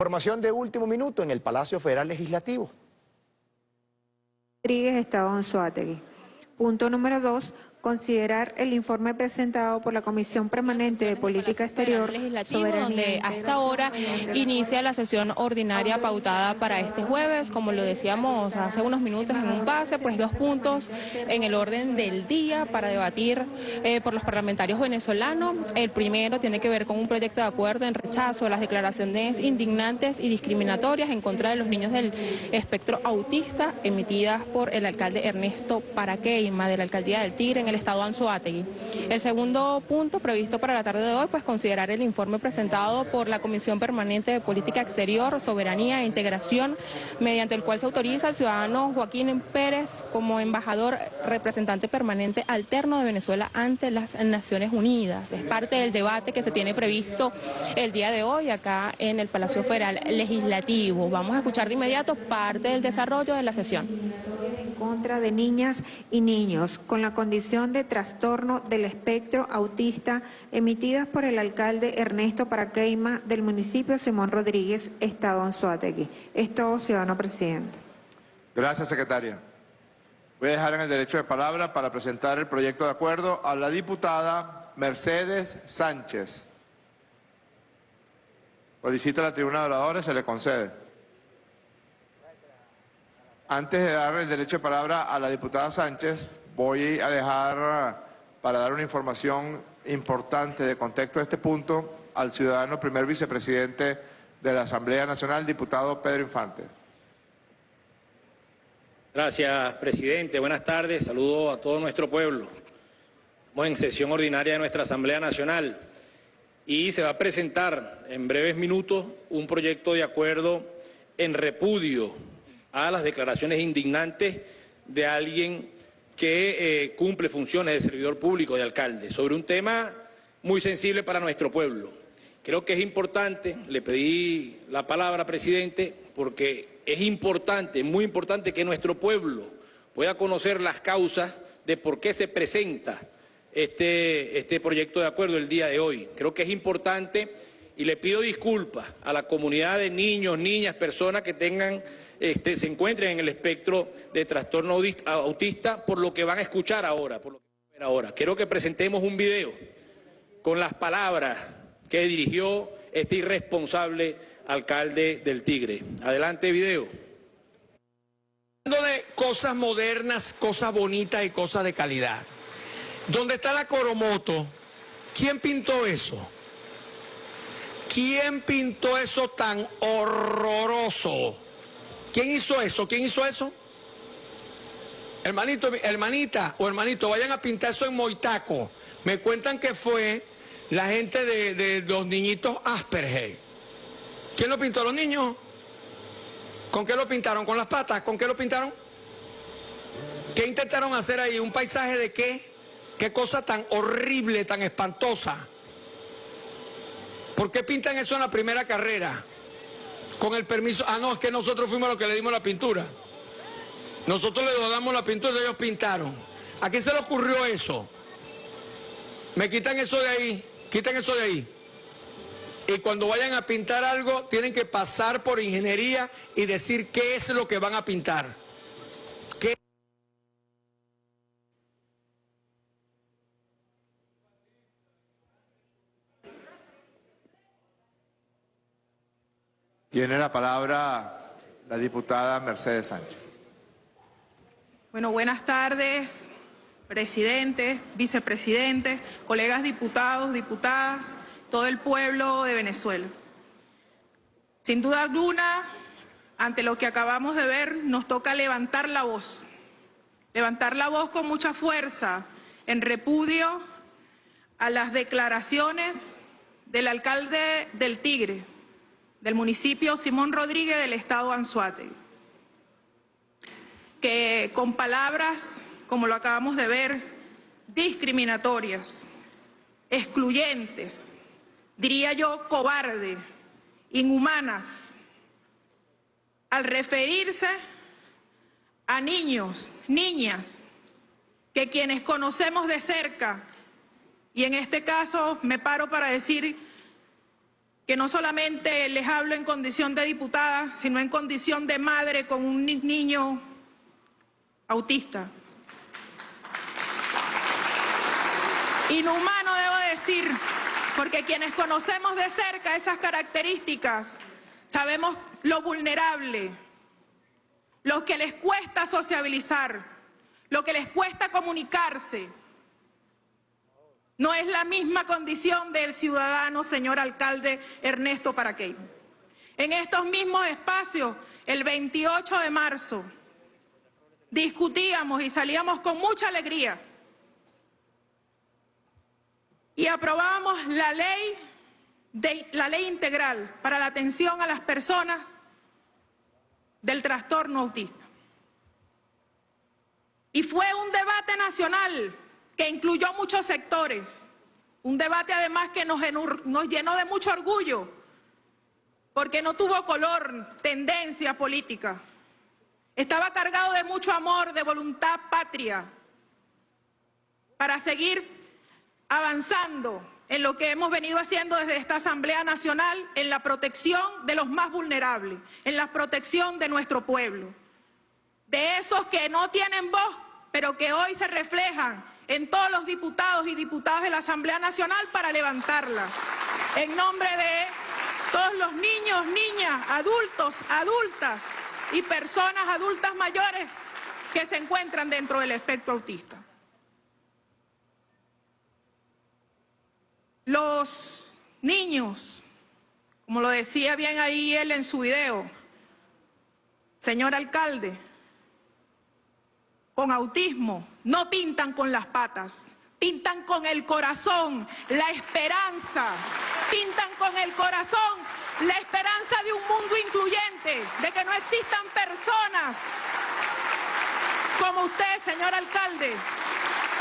Información de último minuto en el Palacio Federal Legislativo. Rodríguez, Estado Anzuategui. Punto número dos, considerar el informe presentado por la Comisión Permanente de Política Exterior Legislativo, donde hasta ahora inicia la sesión ordinaria pautada para este jueves, como lo decíamos hace unos minutos en un pase, pues dos puntos en el orden del día para debatir eh, por los parlamentarios venezolanos. El primero tiene que ver con un proyecto de acuerdo en rechazo a las declaraciones indignantes y discriminatorias en contra de los niños del espectro autista emitidas por el alcalde Ernesto Paraqueima de la alcaldía del Tigre en el estado Anzoátegui. El segundo punto previsto para la tarde de hoy, pues considerar el informe presentado por la Comisión Permanente de Política Exterior, Soberanía e Integración, mediante el cual se autoriza al ciudadano Joaquín Pérez como embajador representante permanente alterno de Venezuela ante las Naciones Unidas. Es parte del debate que se tiene previsto el día de hoy acá en el Palacio Federal Legislativo. Vamos a escuchar de inmediato parte del desarrollo de la sesión. En contra de niñas y niños con la condición de trastorno del espectro autista emitidas por el alcalde Ernesto Paraqueima del municipio Simón Rodríguez, Estado Anzuategui. Es todo, ciudadano presidente. Gracias, secretaria. Voy a dejar en el derecho de palabra para presentar el proyecto de acuerdo a la diputada Mercedes Sánchez. Solicita la tribuna de oradores, se le concede. Antes de dar el derecho de palabra a la diputada Sánchez, voy a dejar para dar una información importante de contexto de este punto al ciudadano primer vicepresidente de la Asamblea Nacional, diputado Pedro Infante. Gracias, presidente. Buenas tardes. Saludo a todo nuestro pueblo. Estamos en sesión ordinaria de nuestra Asamblea Nacional y se va a presentar en breves minutos un proyecto de acuerdo en repudio a las declaraciones indignantes de alguien que eh, cumple funciones de servidor público, de alcalde, sobre un tema muy sensible para nuestro pueblo. Creo que es importante, le pedí la palabra, presidente, porque es importante, muy importante que nuestro pueblo pueda conocer las causas de por qué se presenta este, este proyecto de acuerdo el día de hoy. Creo que es importante y le pido disculpas a la comunidad de niños, niñas, personas que tengan, este, se encuentren en el espectro de trastorno autista por lo que van a escuchar ahora, por lo que van a ver ahora. Quiero que presentemos un video con las palabras que dirigió este irresponsable alcalde del Tigre. Adelante, video. Hablando de cosas modernas, cosas bonitas y cosas de calidad. ¿Dónde está la Coromoto? ¿Quién pintó eso? ¿Quién pintó eso tan horroroso? ¿Quién hizo eso? ¿Quién hizo eso? Hermanito, hermanita o hermanito, vayan a pintar eso en Moitaco. Me cuentan que fue la gente de, los niñitos Asperger. ¿Quién lo pintó? ¿Los niños? ¿Con qué lo pintaron? ¿Con las patas? ¿Con qué lo pintaron? ¿Qué intentaron hacer ahí? ¿Un paisaje de qué? ¿Qué cosa tan horrible, tan espantosa? ¿Por qué pintan eso en la primera carrera? Con el permiso. Ah, no, es que nosotros fuimos los que le dimos la pintura. Nosotros le damos la pintura y ellos pintaron. ¿A quién se le ocurrió eso? Me quitan eso de ahí, quitan eso de ahí. Y cuando vayan a pintar algo, tienen que pasar por ingeniería y decir qué es lo que van a pintar. Tiene la palabra la diputada Mercedes Sánchez. Bueno, buenas tardes, presidente, vicepresidente, colegas diputados, diputadas, todo el pueblo de Venezuela. Sin duda alguna, ante lo que acabamos de ver, nos toca levantar la voz, levantar la voz con mucha fuerza en repudio a las declaraciones del alcalde del Tigre, del municipio Simón Rodríguez del estado Anzuate, que con palabras, como lo acabamos de ver, discriminatorias, excluyentes, diría yo cobarde, inhumanas, al referirse a niños, niñas, que quienes conocemos de cerca, y en este caso me paro para decir que no solamente les hablo en condición de diputada, sino en condición de madre con un niño autista. Inhumano debo decir, porque quienes conocemos de cerca esas características, sabemos lo vulnerable, lo que les cuesta sociabilizar, lo que les cuesta comunicarse. No es la misma condición del ciudadano, señor alcalde Ernesto Paraquey. En estos mismos espacios, el 28 de marzo, discutíamos y salíamos con mucha alegría y aprobábamos la ley, de, la ley integral para la atención a las personas del trastorno autista. Y fue un debate nacional que incluyó muchos sectores, un debate además que nos, nos llenó de mucho orgullo, porque no tuvo color, tendencia política. Estaba cargado de mucho amor, de voluntad patria, para seguir avanzando en lo que hemos venido haciendo desde esta Asamblea Nacional en la protección de los más vulnerables, en la protección de nuestro pueblo, de esos que no tienen voz, pero que hoy se reflejan en todos los diputados y diputadas de la Asamblea Nacional para levantarla. En nombre de todos los niños, niñas, adultos, adultas y personas adultas mayores que se encuentran dentro del espectro autista. Los niños, como lo decía bien ahí él en su video, señor alcalde, con autismo no pintan con las patas, pintan con el corazón, la esperanza, pintan con el corazón la esperanza de un mundo incluyente, de que no existan personas como usted, señor alcalde,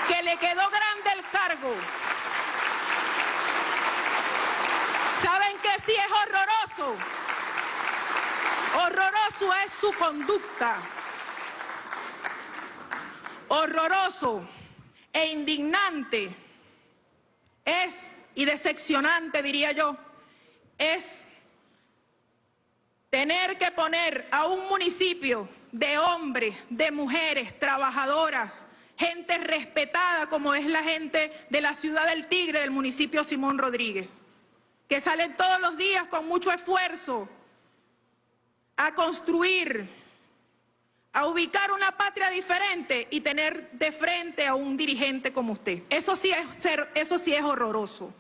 que le quedó grande el cargo, ¿Saben que sí es horroroso? Horroroso es su conducta. Horroroso e indignante es, y decepcionante diría yo, es tener que poner a un municipio de hombres, de mujeres, trabajadoras, gente respetada como es la gente de la ciudad del Tigre, del municipio Simón Rodríguez que salen todos los días con mucho esfuerzo a construir, a ubicar una patria diferente y tener de frente a un dirigente como usted. Eso sí es, eso sí es horroroso.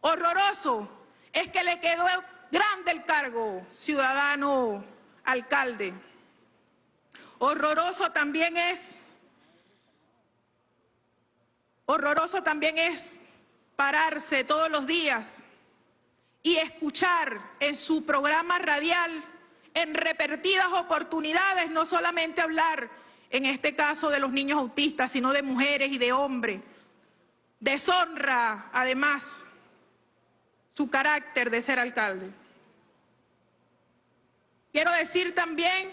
Horroroso es que le quedó grande el cargo, ciudadano alcalde. Horroroso también es, horroroso también es pararse todos los días y escuchar en su programa radial en repetidas oportunidades, no solamente hablar, en este caso de los niños autistas, sino de mujeres y de hombres. Deshonra, además, su carácter de ser alcalde. Quiero decir también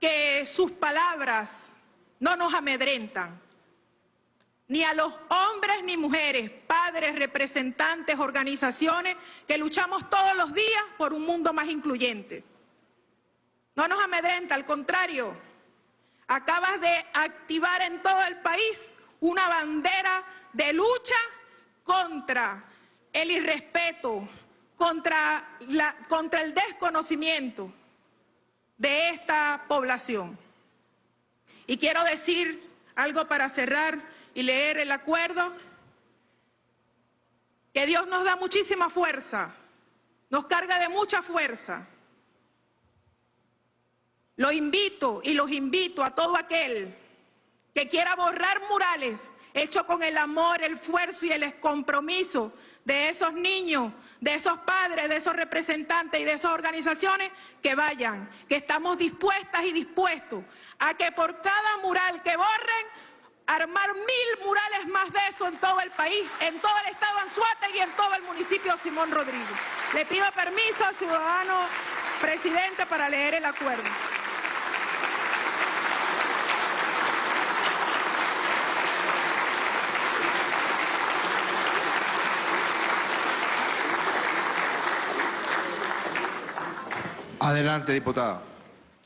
que sus palabras no nos amedrentan ni a los hombres ni mujeres, padres, representantes, organizaciones que luchamos todos los días por un mundo más incluyente. No nos amedrenta, al contrario, acabas de activar en todo el país una bandera de lucha contra el irrespeto, contra, la, contra el desconocimiento de esta población. Y quiero decir algo para cerrar y leer el acuerdo, que Dios nos da muchísima fuerza, nos carga de mucha fuerza. Lo invito y los invito a todo aquel que quiera borrar murales hechos con el amor, el esfuerzo y el compromiso de esos niños, de esos padres, de esos representantes y de esas organizaciones, que vayan, que estamos dispuestas y dispuestos a que por cada mural que borren armar mil murales más de eso en todo el país, en todo el estado Anzuate y en todo el municipio Simón Rodríguez. Le pido permiso al ciudadano presidente para leer el acuerdo. Adelante, diputada.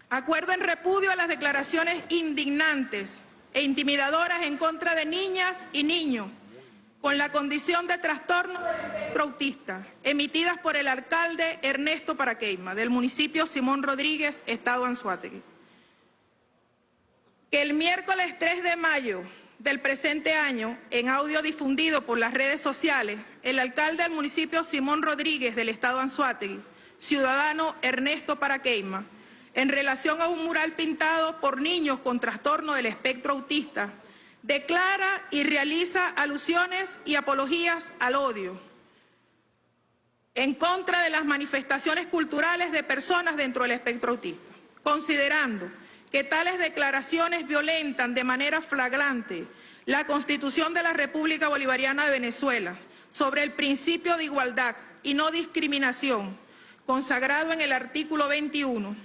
Acuerdo en repudio a las declaraciones indignantes e intimidadoras en contra de niñas y niños con la condición de trastorno autista, emitidas por el alcalde Ernesto Paraqueima, del municipio Simón Rodríguez, Estado Anzuategui. Que el miércoles 3 de mayo del presente año, en audio difundido por las redes sociales, el alcalde del municipio Simón Rodríguez del Estado Anzuategui, ciudadano Ernesto Paraqueima, en relación a un mural pintado por niños con trastorno del espectro autista, declara y realiza alusiones y apologías al odio en contra de las manifestaciones culturales de personas dentro del espectro autista, considerando que tales declaraciones violentan de manera flagrante la Constitución de la República Bolivariana de Venezuela sobre el principio de igualdad y no discriminación, consagrado en el artículo 21,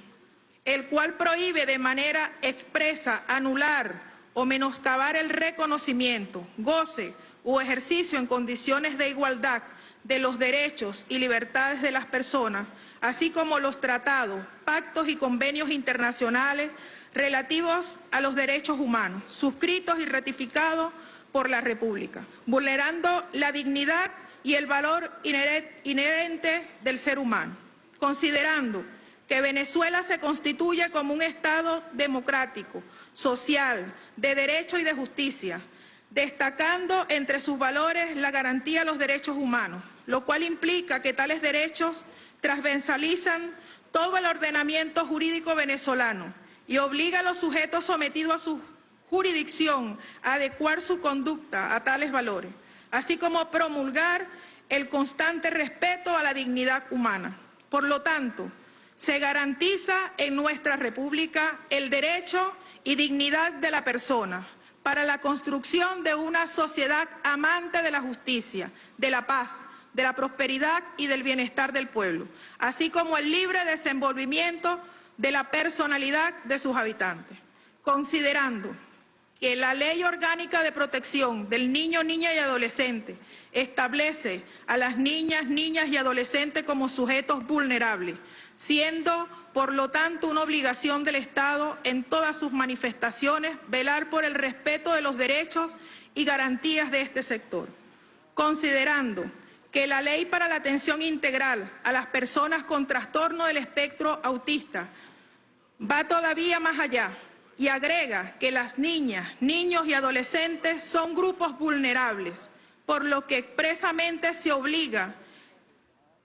el cual prohíbe de manera expresa anular o menoscabar el reconocimiento, goce o ejercicio en condiciones de igualdad de los derechos y libertades de las personas, así como los tratados, pactos y convenios internacionales relativos a los derechos humanos, suscritos y ratificados por la República, vulnerando la dignidad y el valor inherente del ser humano, considerando que Venezuela se constituye como un Estado democrático, social, de derecho y de justicia, destacando entre sus valores la garantía de los derechos humanos, lo cual implica que tales derechos transversalizan todo el ordenamiento jurídico venezolano y obliga a los sujetos sometidos a su jurisdicción a adecuar su conducta a tales valores, así como promulgar el constante respeto a la dignidad humana. Por lo tanto, se garantiza en nuestra República el derecho y dignidad de la persona para la construcción de una sociedad amante de la justicia, de la paz, de la prosperidad y del bienestar del pueblo, así como el libre desenvolvimiento de la personalidad de sus habitantes, considerando que la Ley Orgánica de Protección del Niño, Niña y Adolescente establece a las niñas, niñas y adolescentes como sujetos vulnerables, siendo por lo tanto una obligación del Estado en todas sus manifestaciones velar por el respeto de los derechos y garantías de este sector, considerando que la Ley para la Atención Integral a las Personas con Trastorno del Espectro Autista va todavía más allá y agrega que las niñas, niños y adolescentes son grupos vulnerables, por lo que expresamente se obliga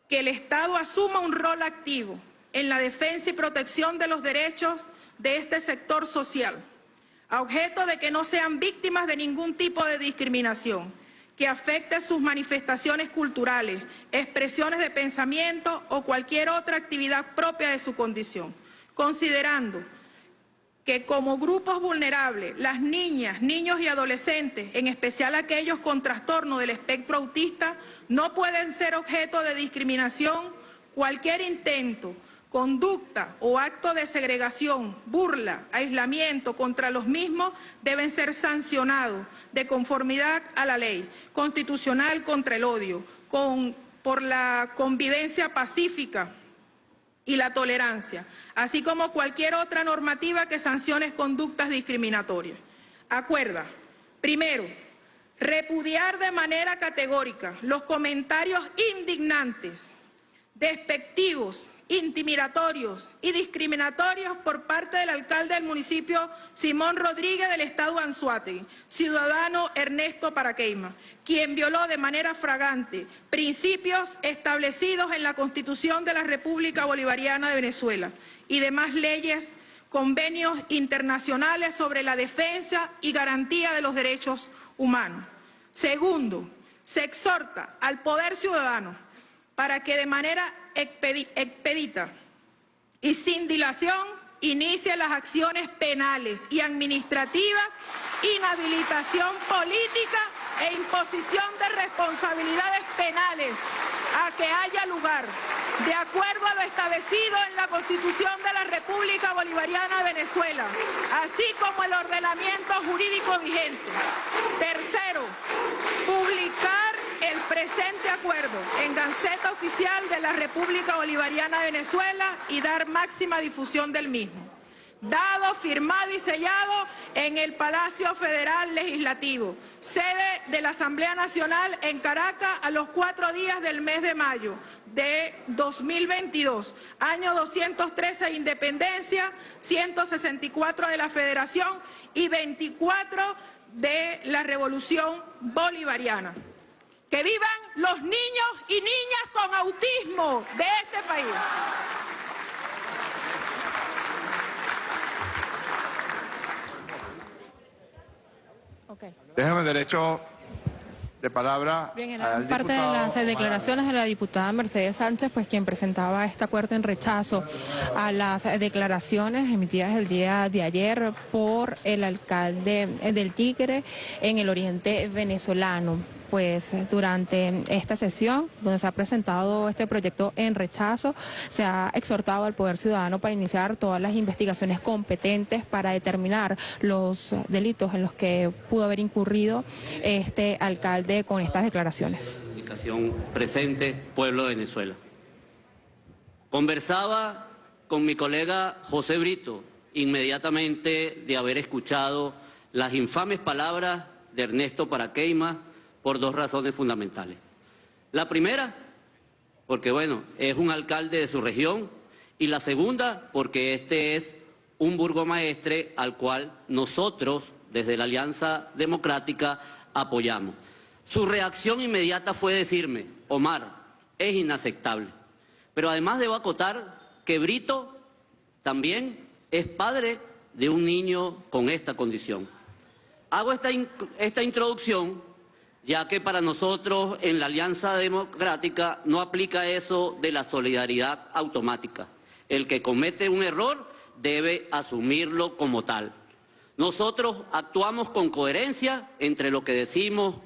que el Estado asuma un rol activo en la defensa y protección de los derechos de este sector social, a objeto de que no sean víctimas de ningún tipo de discriminación que afecte sus manifestaciones culturales, expresiones de pensamiento o cualquier otra actividad propia de su condición, considerando que como grupos vulnerables, las niñas, niños y adolescentes, en especial aquellos con trastorno del espectro autista, no pueden ser objeto de discriminación, cualquier intento, conducta o acto de segregación, burla, aislamiento contra los mismos deben ser sancionados de conformidad a la ley constitucional contra el odio, por la convivencia pacífica y la tolerancia, así como cualquier otra normativa que sancione conductas discriminatorias. Acuerda, primero, repudiar de manera categórica los comentarios indignantes, despectivos, intimidatorios y discriminatorios por parte del alcalde del municipio Simón Rodríguez del estado Anzuategui, ciudadano Ernesto Paraqueima, quien violó de manera fragante principios establecidos en la Constitución de la República Bolivariana de Venezuela y demás leyes, convenios internacionales sobre la defensa y garantía de los derechos humanos. Segundo, se exhorta al poder ciudadano para que de manera expedita y sin dilación inicie las acciones penales y administrativas, inhabilitación política e imposición de responsabilidades penales a que haya lugar, de acuerdo a lo establecido en la Constitución de la República Bolivariana de Venezuela, así como el ordenamiento jurídico vigente. Tercero, presente acuerdo en Gaceta Oficial de la República Bolivariana de Venezuela y dar máxima difusión del mismo. Dado, firmado y sellado en el Palacio Federal Legislativo, sede de la Asamblea Nacional en Caracas a los cuatro días del mes de mayo de 2022, año 213 de independencia, 164 de la Federación y 24 de la Revolución Bolivariana. Que vivan los niños y niñas con autismo de este país. Okay. Déjame derecho de palabra Bien, en al parte de las Omar declaraciones de la diputada Mercedes Sánchez, pues quien presentaba este acuerdo en rechazo a las declaraciones emitidas el día de ayer por el alcalde del Tigre en el oriente venezolano pues durante esta sesión donde se ha presentado este proyecto en rechazo, se ha exhortado al Poder Ciudadano para iniciar todas las investigaciones competentes para determinar los delitos en los que pudo haber incurrido este alcalde con estas declaraciones. Comunicación presente, pueblo de Venezuela. Conversaba con mi colega José Brito inmediatamente de haber escuchado las infames palabras de Ernesto Paraqueima por dos razones fundamentales. La primera, porque bueno, es un alcalde de su región, y la segunda, porque este es un burgomaestre al cual nosotros, desde la Alianza Democrática, apoyamos. Su reacción inmediata fue decirme, Omar, es inaceptable. Pero además debo acotar que Brito también es padre de un niño con esta condición. Hago esta, esta introducción ya que para nosotros en la Alianza Democrática no aplica eso de la solidaridad automática. El que comete un error debe asumirlo como tal. Nosotros actuamos con coherencia entre lo que decimos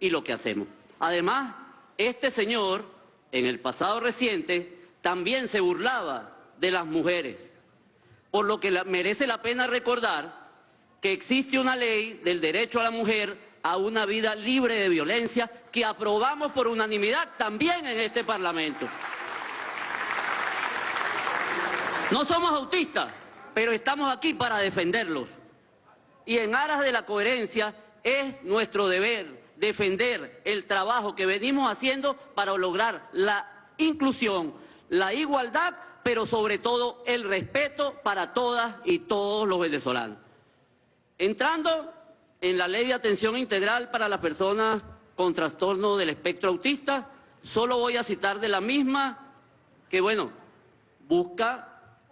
y lo que hacemos. Además, este señor, en el pasado reciente, también se burlaba de las mujeres, por lo que merece la pena recordar que existe una ley del derecho a la mujer a una vida libre de violencia que aprobamos por unanimidad también en este Parlamento. No somos autistas, pero estamos aquí para defenderlos. Y en aras de la coherencia es nuestro deber defender el trabajo que venimos haciendo para lograr la inclusión, la igualdad, pero sobre todo el respeto para todas y todos los venezolanos. Entrando en la Ley de Atención Integral para las Personas con Trastorno del Espectro Autista, solo voy a citar de la misma que, bueno, busca,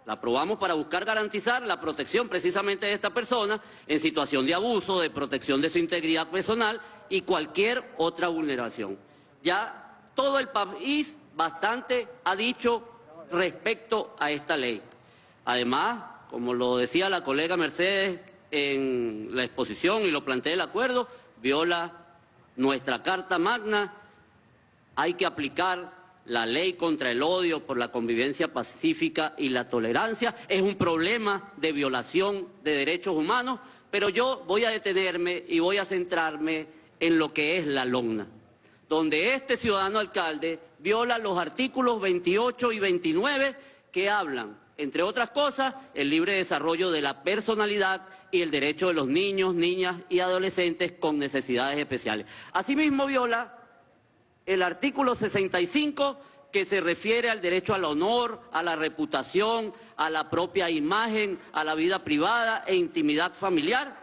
la aprobamos para buscar garantizar la protección precisamente de esta persona en situación de abuso, de protección de su integridad personal y cualquier otra vulneración. Ya todo el país bastante ha dicho respecto a esta ley. Además, como lo decía la colega Mercedes en la exposición y lo plantea el acuerdo, viola nuestra Carta Magna, hay que aplicar la ley contra el odio por la convivencia pacífica y la tolerancia, es un problema de violación de derechos humanos, pero yo voy a detenerme y voy a centrarme en lo que es la LONA, donde este ciudadano alcalde viola los artículos 28 y 29 que hablan entre otras cosas, el libre desarrollo de la personalidad y el derecho de los niños, niñas y adolescentes con necesidades especiales. Asimismo, viola el artículo 65 que se refiere al derecho al honor, a la reputación, a la propia imagen, a la vida privada e intimidad familiar,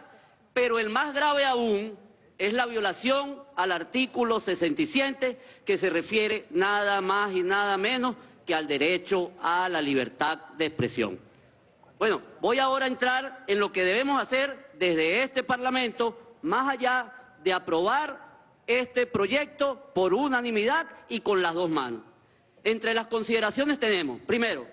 pero el más grave aún es la violación al artículo 67 que se refiere nada más y nada menos que al derecho a la libertad de expresión. Bueno, voy ahora a entrar en lo que debemos hacer desde este Parlamento, más allá de aprobar este proyecto por unanimidad y con las dos manos. Entre las consideraciones tenemos, primero,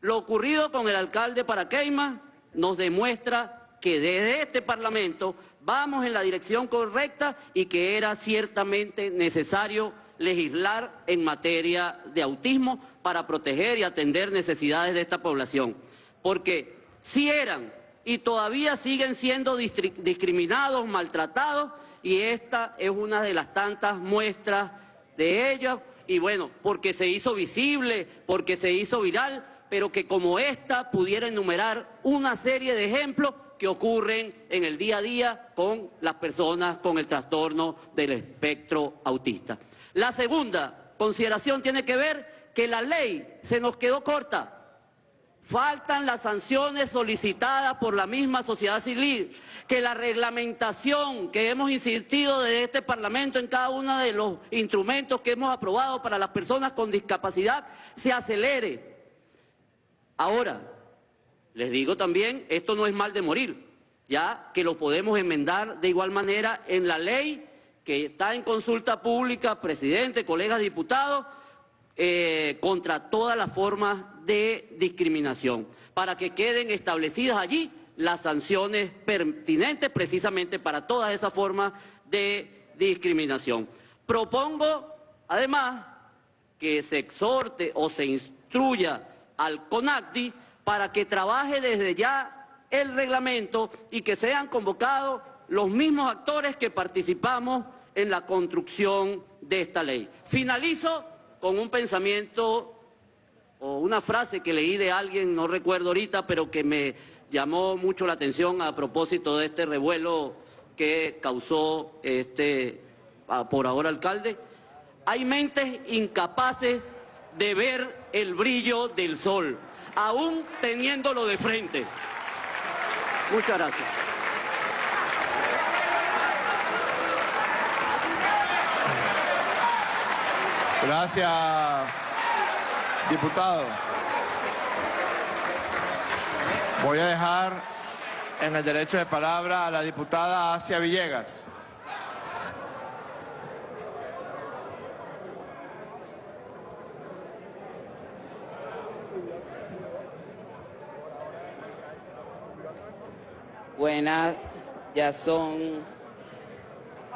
lo ocurrido con el alcalde Paraqueima nos demuestra que desde este Parlamento vamos en la dirección correcta y que era ciertamente necesario legislar en materia de autismo para proteger y atender necesidades de esta población. Porque si eran y todavía siguen siendo discriminados, maltratados, y esta es una de las tantas muestras de ella y bueno, porque se hizo visible, porque se hizo viral, pero que como esta pudiera enumerar una serie de ejemplos que ocurren en el día a día con las personas con el trastorno del espectro autista. La segunda consideración tiene que ver que la ley se nos quedó corta. Faltan las sanciones solicitadas por la misma sociedad civil, que la reglamentación que hemos insistido desde este Parlamento en cada uno de los instrumentos que hemos aprobado para las personas con discapacidad se acelere. Ahora, les digo también, esto no es mal de morir, ya que lo podemos enmendar de igual manera en la ley que está en consulta pública, presidente, colegas diputados, eh, contra todas las formas de discriminación, para que queden establecidas allí las sanciones pertinentes precisamente para todas esas formas de discriminación. Propongo, además, que se exhorte o se instruya al CONACTI para que trabaje desde ya el reglamento y que sean convocados los mismos actores que participamos en la construcción de esta ley. Finalizo con un pensamiento o una frase que leí de alguien, no recuerdo ahorita, pero que me llamó mucho la atención a propósito de este revuelo que causó este por ahora alcalde. Hay mentes incapaces de ver el brillo del sol, aún teniéndolo de frente. Muchas gracias. Gracias, diputado. Voy a dejar en el derecho de palabra a la diputada Asia Villegas. Buenas, ya son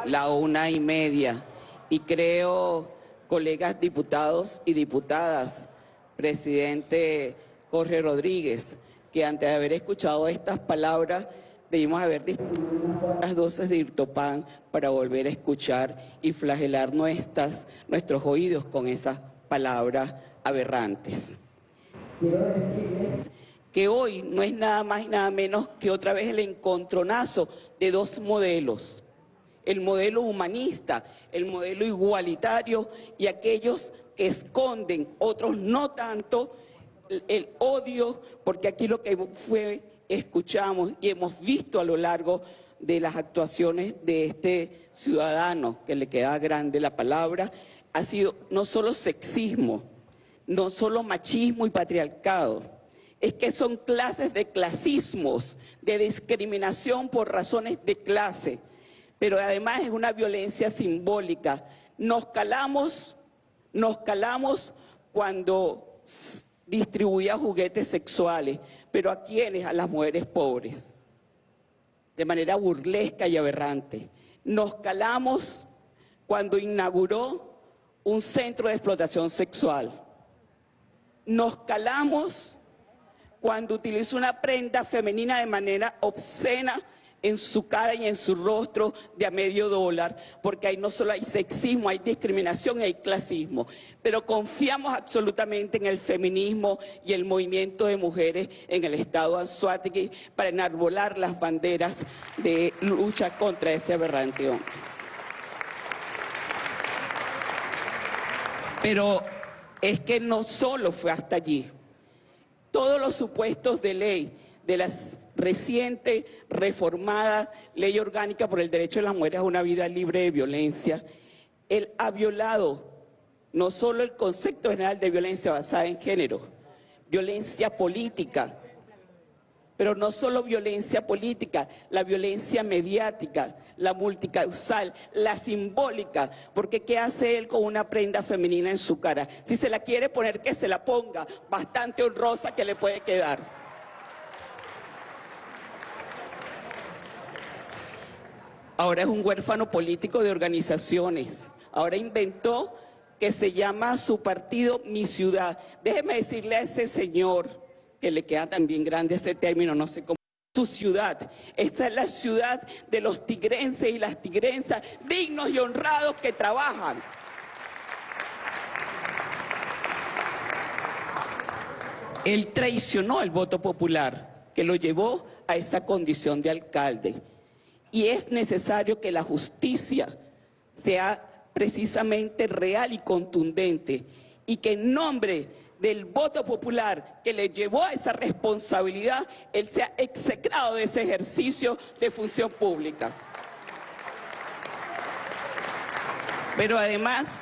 la una y media y creo colegas diputados y diputadas, presidente Jorge Rodríguez, que antes de haber escuchado estas palabras debimos haber las dosis de irtopan para volver a escuchar y flagelar nuestras, nuestros oídos con esas palabras aberrantes. Que hoy no es nada más y nada menos que otra vez el encontronazo de dos modelos el modelo humanista, el modelo igualitario y aquellos que esconden, otros no tanto, el, odio, porque aquí lo que fue, escuchamos y hemos visto a lo largo de las actuaciones de este ciudadano, que le queda grande la palabra, ha sido no solo sexismo, no solo machismo y patriarcado, es que son clases de clasismos, de discriminación por razones de clase, pero además es una violencia simbólica. Nos calamos, nos calamos cuando distribuía juguetes sexuales, pero ¿a quiénes? A las mujeres pobres, de manera burlesca y aberrante. Nos calamos cuando inauguró un centro de explotación sexual. Nos calamos cuando utilizó una prenda femenina de manera obscena en su cara y en su rostro de a medio dólar, porque ahí no solo hay sexismo, hay discriminación y hay clasismo. Pero confiamos absolutamente en el feminismo y el movimiento de mujeres en el estado de Anzuategui para enarbolar las banderas de lucha contra ese aberrante Pero es que no solo fue hasta allí. Todos los supuestos de ley de las reciente reformada ley orgánica por el derecho de las mujeres a una vida libre de violencia, él ha violado no solo el concepto general de violencia basada en género, violencia política, pero no solo violencia política, la violencia mediática, la multicausal, la simbólica, porque ¿qué hace él con una prenda femenina en su cara? Si se la quiere poner, que se la ponga, bastante honrosa que le puede quedar. ahora es un huérfano político de organizaciones, ahora inventó que se llama su partido Mi Ciudad. Déjeme decirle a ese señor, que le queda también grande ese término, no sé cómo, su ciudad. Esta es la ciudad de los tigrenses y las tigrensas, dignos y honrados que trabajan. Él traicionó el voto popular que lo llevó a esa condición de alcalde. Y es necesario que la justicia sea precisamente real y contundente y que en nombre del voto popular que le llevó a esa responsabilidad, él sea execrado de ese ejercicio de función pública. Pero además,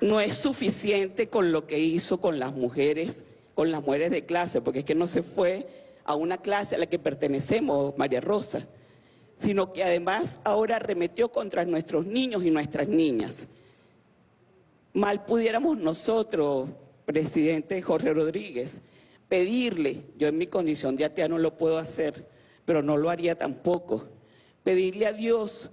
no es suficiente con lo que hizo con las mujeres, con las mujeres de clase, porque es que no se fue a una clase a la que pertenecemos, María Rosa, sino que además ahora arremetió contra nuestros niños y nuestras niñas. Mal pudiéramos nosotros, presidente Jorge Rodríguez, pedirle, yo en mi condición de atea no lo puedo hacer, pero no lo haría tampoco, pedirle a Dios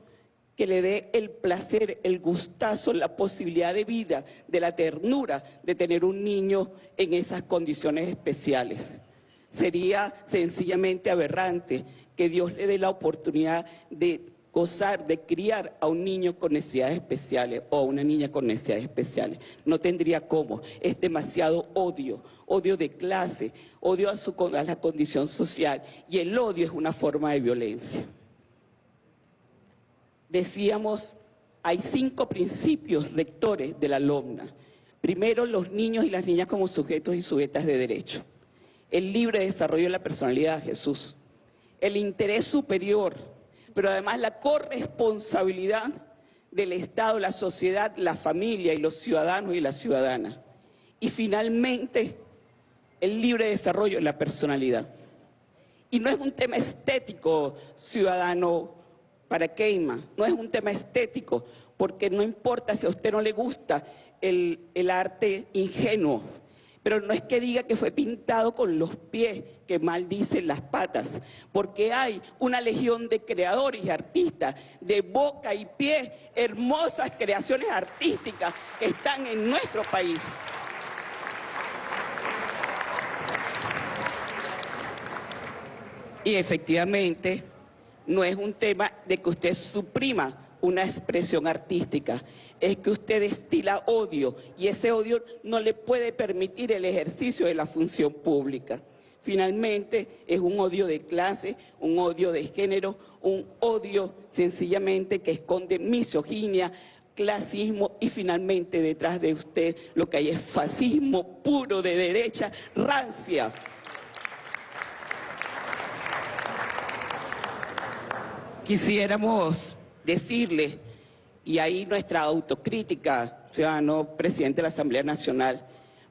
que le dé el placer, el gustazo, la posibilidad de vida, de la ternura de tener un niño en esas condiciones especiales. Sería sencillamente aberrante que Dios le dé la oportunidad de gozar, de criar a un niño con necesidades especiales o a una niña con necesidades especiales. No tendría cómo. Es demasiado odio, odio de clase, odio a, la condición social y el odio es una forma de violencia decíamos, hay cinco principios rectores de la LOMNA. Primero, los niños y las niñas como sujetos y sujetas de derecho. El libre desarrollo de la personalidad Jesús. El interés superior, pero además la corresponsabilidad del Estado, la sociedad, la familia y los ciudadanos y las ciudadanas. Y finalmente, el libre desarrollo de la personalidad. Y no es un tema estético, ciudadano para Keima. No es un tema estético, porque no importa si a usted no le gusta el, arte ingenuo, pero no es que diga que fue pintado con los pies, que maldicen las patas, porque hay una legión de creadores y artistas de boca y pie, hermosas creaciones artísticas que están en nuestro país. Y efectivamente, no es un tema de que usted suprima una expresión artística, es que usted destila odio y ese odio no le puede permitir el ejercicio de la función pública. Finalmente es un odio de clase, un odio de género, un odio sencillamente que esconde misoginia, clasismo y finalmente detrás de usted lo que hay es fascismo puro de derecha rancia. quisiéramos decirle, y ahí nuestra autocrítica, ciudadano presidente de la Asamblea Nacional,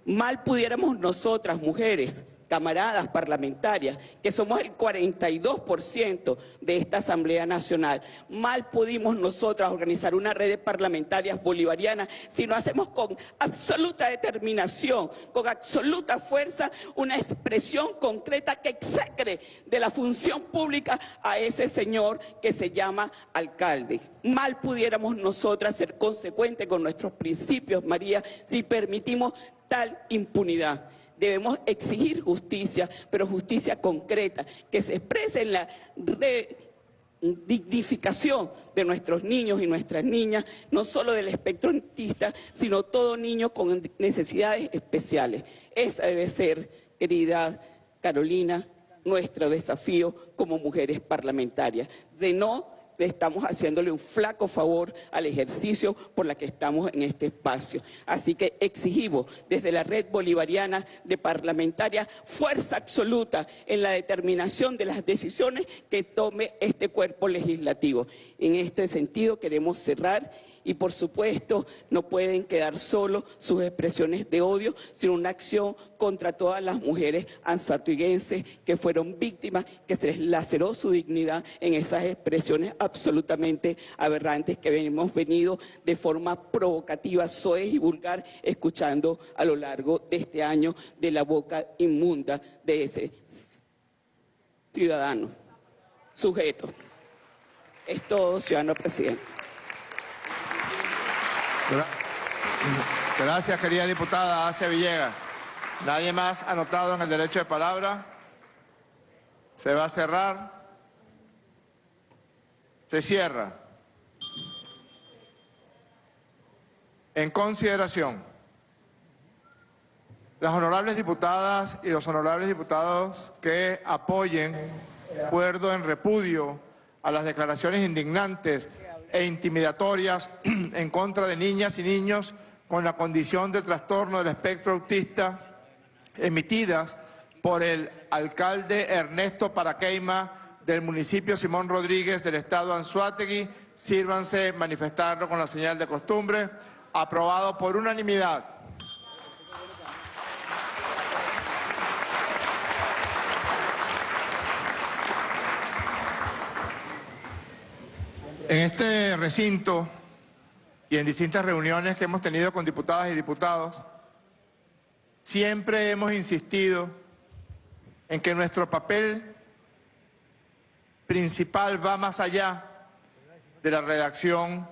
mal pudiéramos nosotras, mujeres, camaradas parlamentarias, que somos el 42% de esta Asamblea Nacional. Mal pudimos nosotras organizar una red de parlamentarias bolivarianas si no hacemos con absoluta determinación, con absoluta fuerza, una expresión concreta que execre de la función pública a ese señor que se llama alcalde. Mal pudiéramos nosotras ser consecuentes con nuestros principios, María, si permitimos tal impunidad. Debemos exigir justicia, pero justicia concreta, que se exprese en la dignificación de nuestros niños y nuestras niñas, no solo del espectro autista, sino todo niño con necesidades especiales. Esa debe ser, querida Carolina, nuestro desafío como mujeres parlamentarias, de no estamos haciéndole un flaco favor al ejercicio por la que estamos en este espacio. Así que exigimos desde la red bolivariana de parlamentarias fuerza absoluta en la determinación de las decisiones que tome este cuerpo legislativo. En este sentido queremos cerrar y por supuesto no pueden quedar solo sus expresiones de odio, sino una acción contra todas las mujeres ansatuiguenses que fueron víctimas, que se les laceró su dignidad en esas expresiones absolutamente aberrantes que hemos venido de forma provocativa, soez y vulgar escuchando a lo largo de este año de la boca inmunda de ese ciudadano, sujeto. Es todo, ciudadano presidente. Gracias, querida diputada Asia Villegas. ¿Nadie más anotado en el derecho de palabra? Se va a cerrar. Se cierra. En consideración Las honorables diputadas y los honorables diputados que apoyen, acuerdo en repudio a las declaraciones indignantes e intimidatorias en contra de niñas y niños con la condición de trastorno del espectro autista emitidas por el alcalde Ernesto Paraqueima del municipio Simón Rodríguez del estado Anzuategui. Sírvanse manifestarlo con la señal de costumbre. Aprobado por unanimidad. En este recinto y en distintas reuniones que hemos tenido con diputadas y diputados, siempre hemos insistido en que nuestro papel principal va más allá de la redacción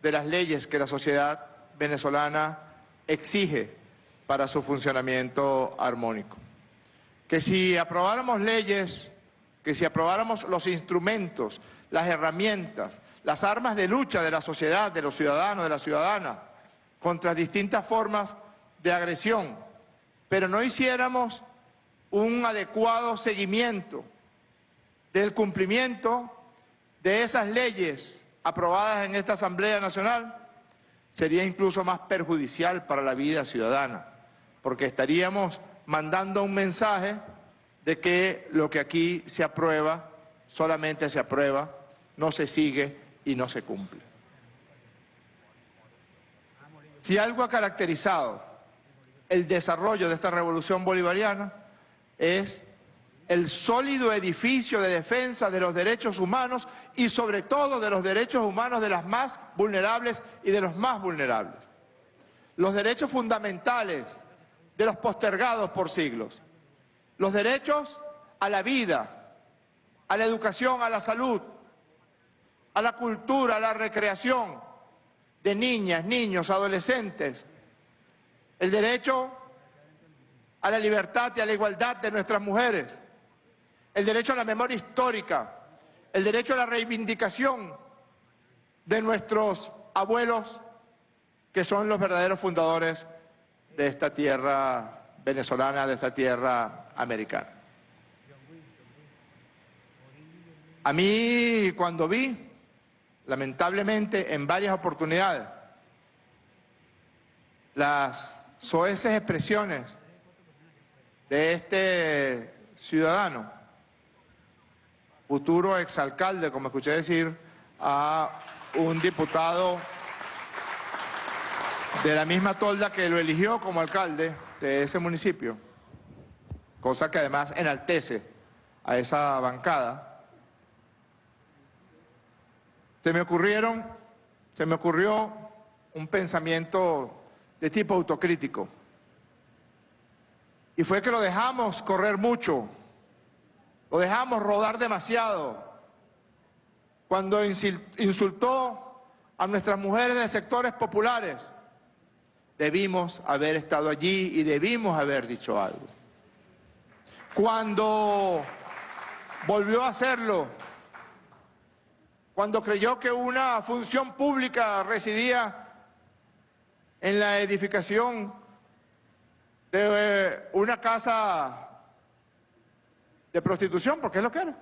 de las leyes que la sociedad venezolana exige para su funcionamiento armónico. Que si aprobáramos leyes, que si aprobáramos los instrumentos, las herramientas, las armas de lucha de la sociedad, de los ciudadanos, de la ciudadana, contra distintas formas de agresión, pero no hiciéramos un adecuado seguimiento del cumplimiento de esas leyes aprobadas en esta Asamblea Nacional, sería incluso más perjudicial para la vida ciudadana, porque estaríamos mandando un mensaje de que lo que aquí se aprueba solamente se aprueba, no se sigue y no se cumple. Si algo ha caracterizado el desarrollo de esta revolución bolivariana es el sólido edificio de defensa de los derechos humanos y sobre todo de los derechos humanos de las más vulnerables y de los más vulnerables. Los derechos fundamentales de los postergados por siglos. Los derechos a la vida, a la educación, a la salud, a la cultura, a la recreación de niñas, niños, adolescentes. El derecho a la libertad y a la igualdad de nuestras mujeres. El derecho a la memoria histórica. El derecho a la reivindicación de nuestros abuelos, que son los verdaderos fundadores de esta tierra venezolana, de esta tierra americana. A mí, cuando vi lamentablemente en varias oportunidades, las soeces expresiones de este ciudadano, futuro exalcalde, como escuché decir a un diputado de la misma tolda que lo eligió como alcalde de ese municipio, cosa que además enaltece a esa bancada, se me ocurrieron, se me ocurrió un pensamiento de tipo autocrítico. Y fue que lo dejamos correr mucho, lo dejamos rodar demasiado. Cuando insultó a nuestras mujeres de sectores populares, debimos haber estado allí y debimos haber dicho algo. Cuando volvió a hacerlo, cuando creyó que una función pública residía en la edificación de una casa de prostitución, porque es lo que era,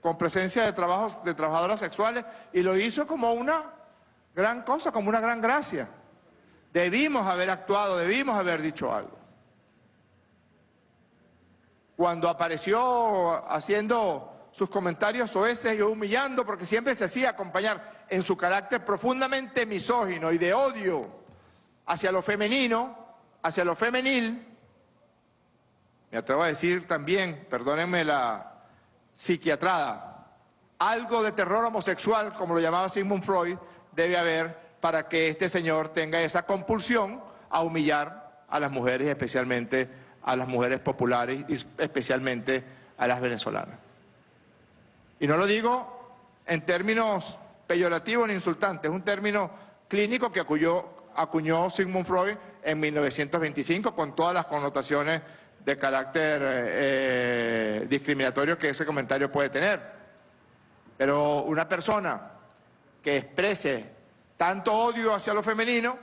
con presencia de, trabajos, de trabajadoras sexuales, y lo hizo como una gran cosa, como una gran gracia. Debimos haber actuado, debimos haber dicho algo. Cuando apareció haciendo sus comentarios soeces y humillando porque siempre se hacía acompañar en su carácter profundamente misógino y de odio hacia lo femenino, hacia lo femenil. Me atrevo a decir también, perdónenme la psiquiatrada, algo de terror homosexual, como lo llamaba Sigmund Freud, debe haber para que este señor tenga esa compulsión a humillar a las mujeres, especialmente a las mujeres populares y especialmente a las venezolanas. Y no lo digo en términos peyorativos ni insultantes, es un término clínico que acuñó, Sigmund Freud en 1925 con todas las connotaciones de carácter eh, eh, discriminatorio que ese comentario puede tener. Pero una persona que exprese tanto odio hacia lo femenino,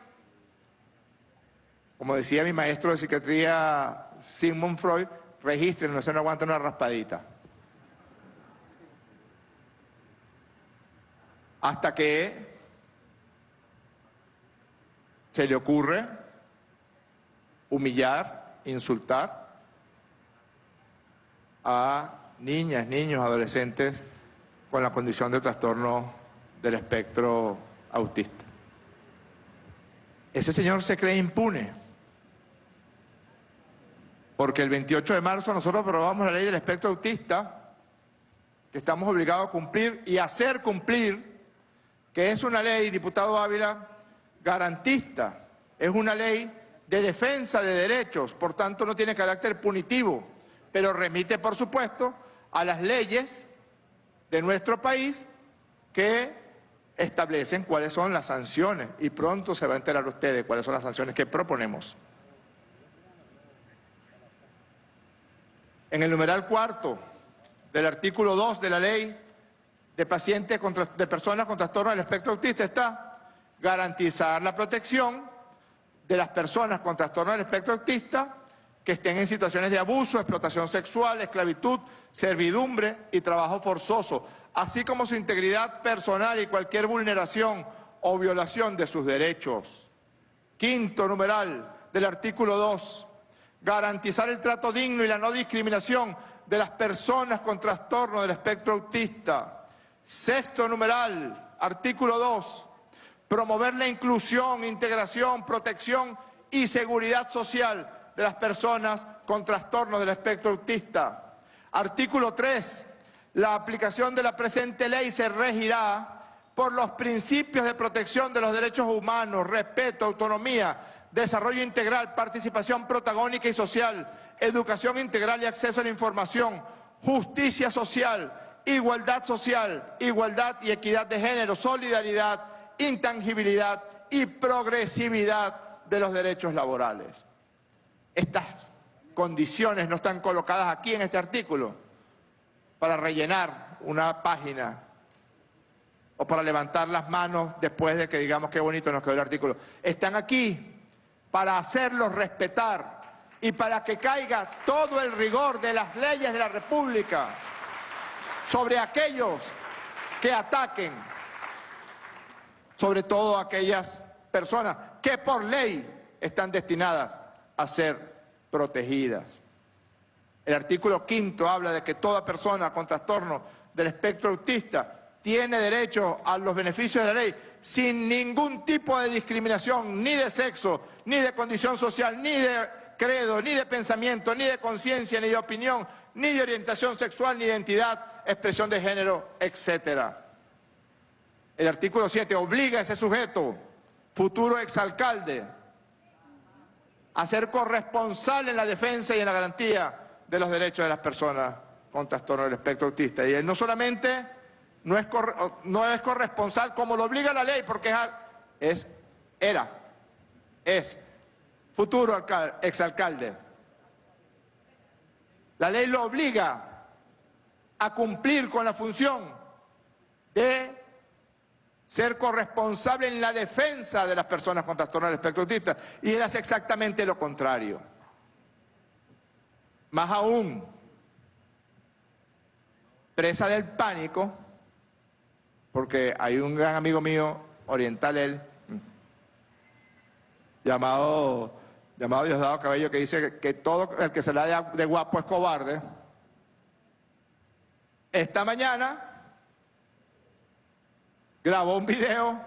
Como decía mi maestro de psiquiatría Sigmund Freud, registren, no se no aguanta una raspadita. Hasta que se le ocurre humillar, insultar a niñas, niños, adolescentes con la condición de trastorno del espectro autista. Ese señor se cree impune, porque el 28 de marzo nosotros aprobamos la ley del espectro autista, que estamos obligados a cumplir y hacer cumplir, que es una ley, diputado Ávila, garantista, es una ley de defensa de derechos, por tanto no tiene carácter punitivo, pero remite, por supuesto, a las leyes de nuestro país que establecen cuáles son las sanciones y pronto se va a enterar ustedes cuáles son las sanciones que proponemos. En el numeral cuarto del artículo 2 de la ley de pacientes de personas con trastorno del espectro autista está garantizar la protección de las personas con trastorno del espectro autista que estén en situaciones de abuso, explotación sexual, esclavitud, servidumbre y trabajo forzoso, así como su integridad personal y cualquier vulneración o violación de sus derechos. Quinto numeral del artículo 2, garantizar el trato digno y la no discriminación de las personas con trastorno del espectro autista. Sexto numeral, artículo 2, promover la inclusión, integración, protección y seguridad social de las personas con trastorno del espectro autista. Artículo 3. La aplicación de la presente ley se regirá por los principios de protección de los derechos humanos, respeto, autonomía, desarrollo integral, participación protagónica y social, educación integral y acceso a la información, justicia social, igualdad social, igualdad y equidad de género, solidaridad, intangibilidad y progresividad de los derechos laborales. Estas condiciones no están colocadas aquí en este artículo para rellenar una página o para levantar las manos después de que digamos qué bonito nos quedó el artículo. Están aquí para hacerlos respetar y para que caiga todo el rigor de las leyes de la República sobre aquellos que ataquen, sobre todo aquellas personas que por ley están destinadas a ser protegidas. El artículo quinto habla de que toda persona con trastorno del espectro autista tiene derecho a los beneficios de la ley sin ningún tipo de discriminación, ni de sexo, ni de condición social, ni de credo, ni de pensamiento, ni de conciencia, ni de opinión, ni de orientación sexual, ni identidad, expresión de género, etc. El artículo 7 obliga a ese sujeto, futuro exalcalde, a ser corresponsable en la defensa y en la garantía de los derechos de las personas con trastorno del espectro autista. Y él no solamente no es, no es corresponsal como lo obliga la ley, porque es, era, es futuro alcalde, exalcalde. La ley lo obliga a cumplir con la función de ser corresponsable en la defensa de las personas con trastorno del espectro autista y él hace exactamente lo contrario. Más aún, presa del pánico, porque hay un gran amigo mío, oriental él, llamado, llamado Diosdado Cabello, que dice que, todo el que se la de, de guapo es cobarde. Esta mañana grabó un video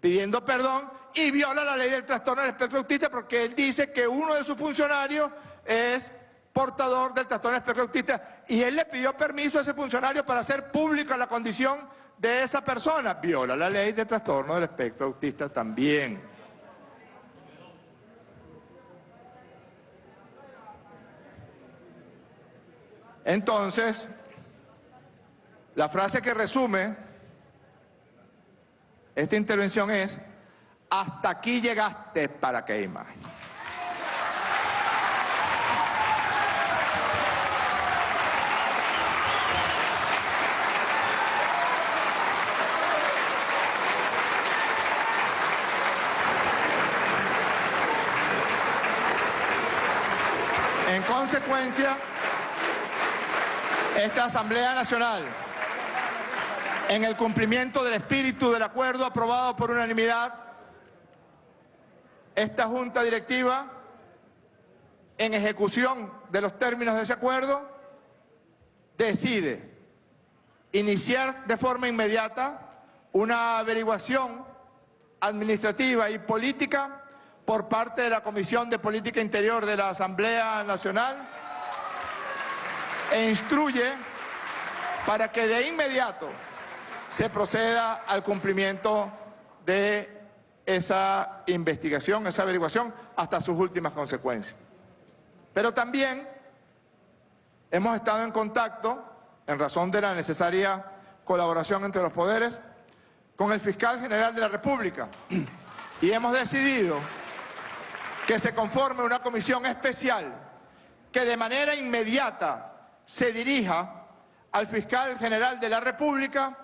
pidiendo perdón y viola la ley del trastorno del espectro autista porque él dice que uno de sus funcionarios es portador del trastorno del espectro autista y él le pidió permiso a ese funcionario para hacer pública la condición de esa persona. Viola la ley del trastorno del espectro autista también. Entonces, la frase que resume esta intervención es, hasta aquí llegaste para queimar. consecuencia, esta Asamblea Nacional, en el cumplimiento del espíritu del acuerdo aprobado por unanimidad, esta Junta Directiva, en ejecución de los términos de ese acuerdo, decide iniciar de forma inmediata una averiguación administrativa y política por parte de la Comisión de Política Interior de la Asamblea Nacional e instruye para que de inmediato se proceda al cumplimiento de esa investigación, esa averiguación, hasta sus últimas consecuencias. Pero también hemos estado en contacto, en razón de la necesaria colaboración entre los poderes, con el fiscal general de la República y hemos decidido que se conforme una comisión especial que de manera inmediata se dirija al fiscal general de la República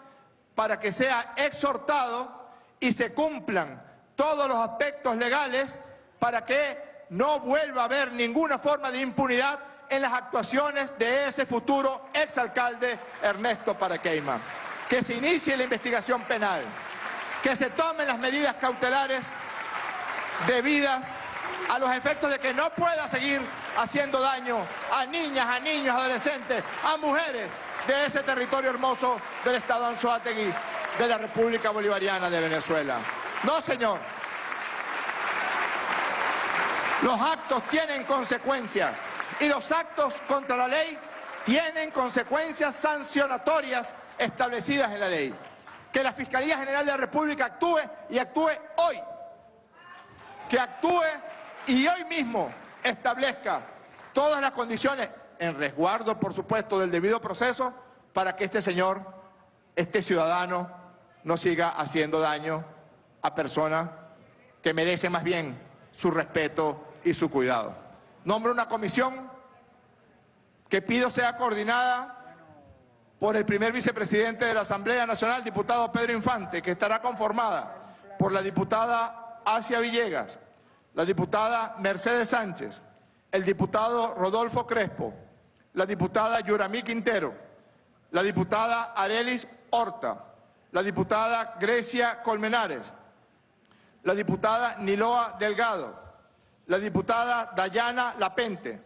para que sea exhortado y se cumplan todos los aspectos legales para que no vuelva a haber ninguna forma de impunidad en las actuaciones de ese futuro exalcalde Ernesto Paraqueima. Que se inicie la investigación penal, que se tomen las medidas cautelares debidas a los efectos de que no pueda seguir haciendo daño a niñas, a niños, adolescentes, a mujeres de ese territorio hermoso del Estado Anzoátegui de la República Bolivariana de Venezuela. No, señor. Los actos tienen consecuencias y los actos contra la ley tienen consecuencias sancionatorias establecidas en la ley. Que la Fiscalía General de la República actúe y actúe hoy. Que actúe y hoy mismo establezca todas las condiciones, en resguardo, por supuesto, del debido proceso, para que este señor, este ciudadano, no siga haciendo daño a personas que merecen más bien su respeto y su cuidado. Nombro una comisión que pido sea coordinada por el primer vicepresidente de la Asamblea Nacional, diputado Pedro Infante, que estará conformada por la diputada Asia Villegas, la diputada Mercedes Sánchez, el diputado Rodolfo Crespo, la diputada Yuramí Quintero, la diputada Arelis Horta, la diputada Grecia Colmenares, la diputada Niloa Delgado, la diputada Dayana Lapente,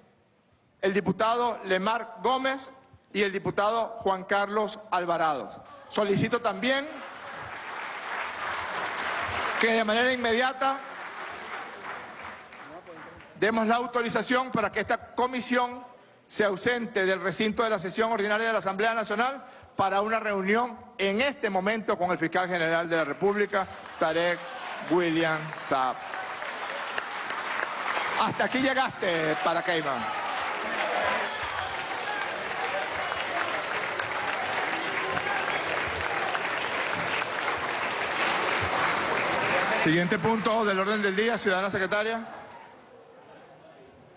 el diputado Lemar Gómez y el diputado Juan Carlos Alvarado. Solicito también que de manera inmediata demos la autorización para que esta comisión se ausente del recinto de la sesión ordinaria de la Asamblea Nacional para una reunión en este momento con el fiscal general de la República, Tarek William Saab. Hasta aquí llegaste, Paracaima. Siguiente punto del orden del día, ciudadana secretaria.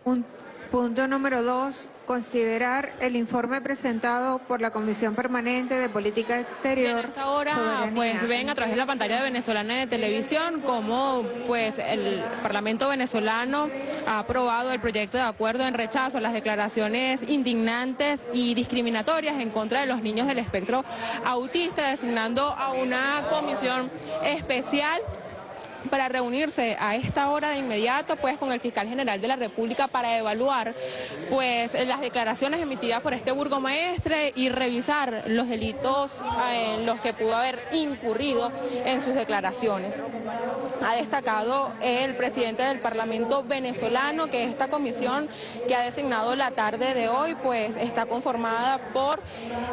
Un- punto número dos, considerar el informe presentado por la Comisión Permanente de Política Exterior. Hasta ahora, Soberanía pues ven a través de la pantalla de venezolana de televisión cómo pues el Parlamento venezolano ha aprobado el proyecto de acuerdo en rechazo a las declaraciones indignantes y discriminatorias en contra de los niños del espectro autista, designando a una comisión especial para reunirse a esta hora de inmediato pues con el fiscal general de la República para evaluar pues las declaraciones emitidas por este burgomaestre y revisar los delitos eh, en los que pudo haber incurrido en sus declaraciones. Ha destacado el presidente del Parlamento venezolano que esta comisión que ha designado la tarde de hoy pues está conformada por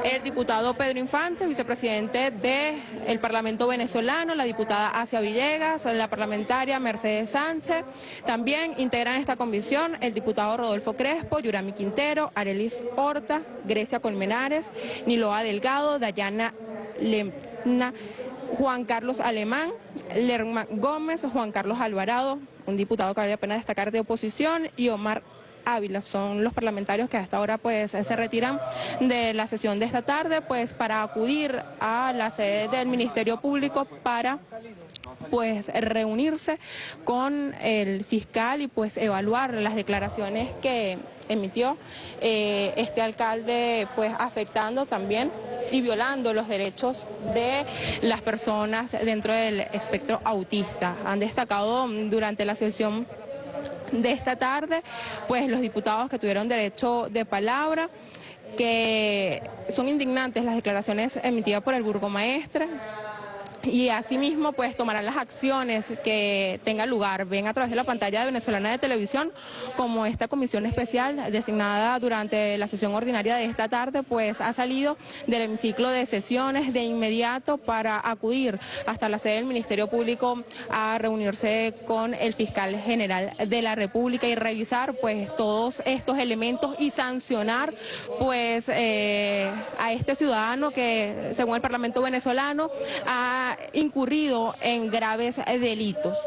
el diputado Pedro Infante, vicepresidente del Parlamento venezolano, la diputada Asia Villegas, la parlamentaria Mercedes Sánchez. También integran esta comisión el diputado Rodolfo Crespo, Yurami Quintero, Arelis Horta, Grecia Colmenares, Niloa Delgado, Dayana Lemna, Juan Carlos Alemán, Lerma Gómez, Juan Carlos Alvarado, un diputado que vale la pena destacar de oposición, y Omar Ávila. Son los parlamentarios que hasta ahora pues se retiran de la sesión de esta tarde pues para acudir a la sede del Ministerio Público para pues reunirse con el fiscal y pues evaluar las declaraciones que emitió eh, este alcalde pues afectando también y violando los derechos de las personas dentro del espectro autista. Han destacado durante la sesión de esta tarde, pues los diputados que tuvieron derecho de palabra, que son indignantes las declaraciones emitidas por el burgomaestre, y asimismo pues tomarán las acciones que tengan lugar. Ven a través de la pantalla de Venezolana de Televisión como esta comisión especial designada durante la sesión ordinaria de esta tarde pues ha salido del hemiciclo de sesiones de inmediato para acudir hasta la sede del Ministerio Público a reunirse con el fiscal general de la República y revisar pues todos estos elementos y sancionar pues eh, a este ciudadano que según el Parlamento venezolano ha incurrido en graves delitos.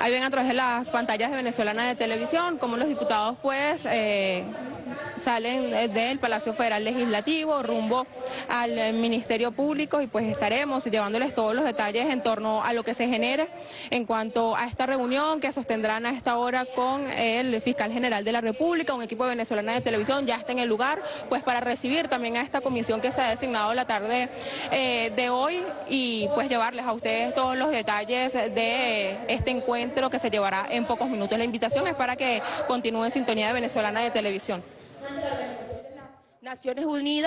Ahí ven a través de las pantallas de venezolana de televisión como los diputados pues eh, salen del Palacio Federal Legislativo rumbo al Ministerio Público y pues estaremos llevándoles todos los detalles en torno a lo que se genere en cuanto a esta reunión que sostendrán a esta hora con el fiscal general de la República, un equipo de venezolana de televisión ya está en el lugar pues para recibir también a esta comisión que se ha designado la tarde eh, de hoy y pues llevarles a ustedes todos los detalles de este encuentro que se llevará en pocos minutos. La invitación es para que continúe en sintonía de venezolana de televisión. Naciones Unidas.